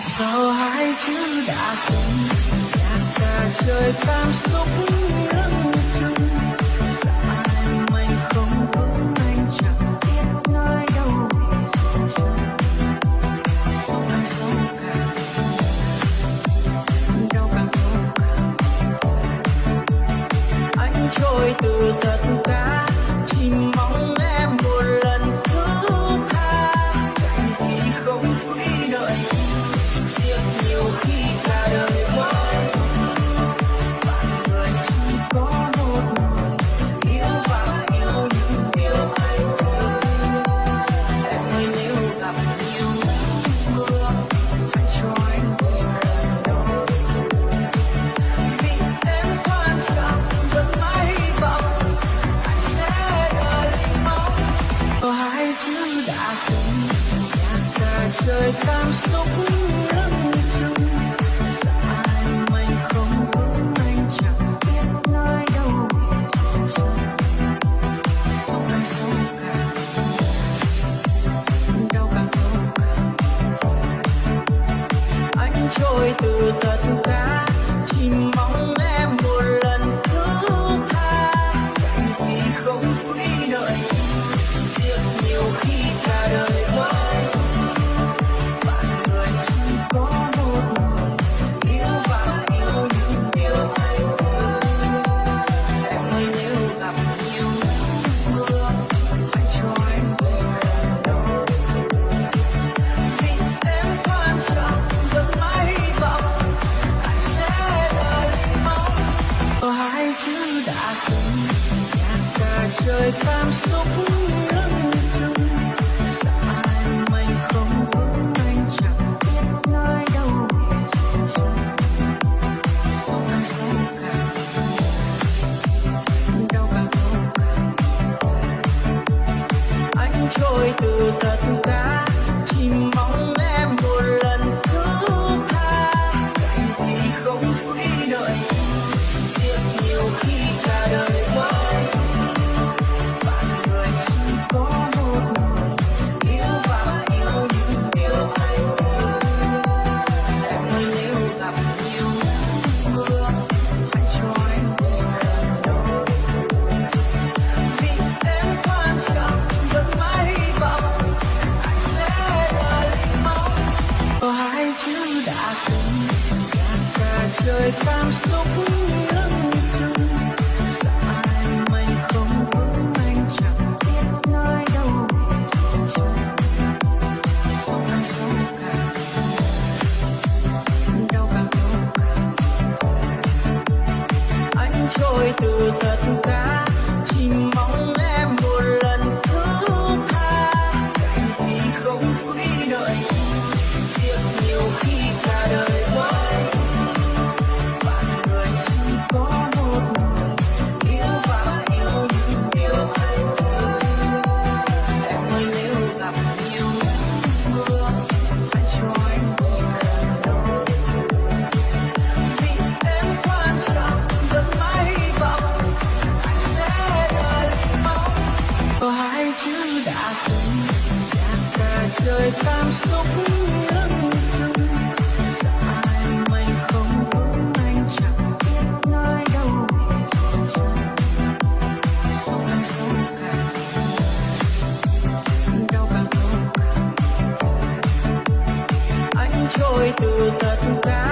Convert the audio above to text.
sao hai chữ đã cùng nhạc ta trời cảm xúc ngưỡng đời cảm xúc lắm chung sợ ai mình không vững anh chẳng biết nơi đâu để trốn sống anh cả đau càng đau càng. Anh trôi từ tất cả chỉ mong em một lần thứ tha. Vì không quý đợi việc nhiều khi đã từng nhạc cả trời cảm xúc lẫn chung xa anh không vững anh chẳng nơi đâu để trốn ra sông đang sâu càng đau càng đau càng anh trôi từ tất cả đời cảm xúc lẫn chung sợ ai mày không vững anh chẳng biết nơi đâu để trốn sau anh sống anh trôi từ tất cả